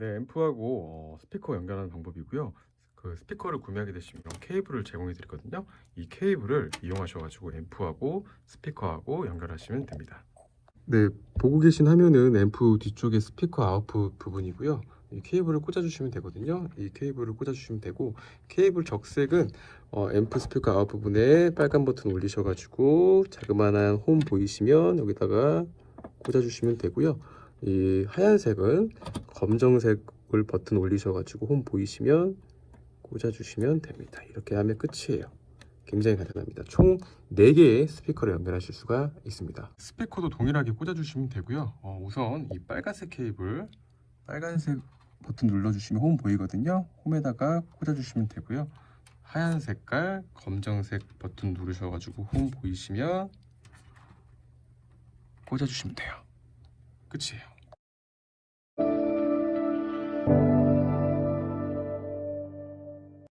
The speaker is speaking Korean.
네, 앰프하고 어, 스피커 연결하는 방법이고요. 그 스피커를 구매하게 되시면 케이블을 제공해 드리거든요. 이 케이블을 이용하셔가지고 앰프하고 스피커하고 연결하시면 됩니다. 네, 보고 계신 화면은 앰프 뒤쪽에 스피커 아웃풋 부분이고요. 이 케이블을 꽂아주시면 되거든요. 이 케이블을 꽂아주시면 되고 케이블 적색은 어, 앰프 스피커 아웃 부분에 빨간 버튼 올리셔가지고 자그마한 홈 보이시면 여기다가 꽂아주시면 되고요. 이 하얀색은 검정색을 버튼 올리셔가지고 홈 보이시면 꽂아주시면 됩니다. 이렇게 하면 끝이에요. 굉장히 간단합니다. 총 4개의 스피커를 연결하실 수가 있습니다. 스피커도 동일하게 꽂아주시면 되고요. 어, 우선 이 빨간색 케이블, 빨간색 버튼 눌러주시면 홈 보이거든요. 홈에다가 꽂아주시면 되고요. 하얀 색깔, 검정색 버튼 누르셔가지고 홈 보이시면 꽂아주시면 돼요. 끝이에요.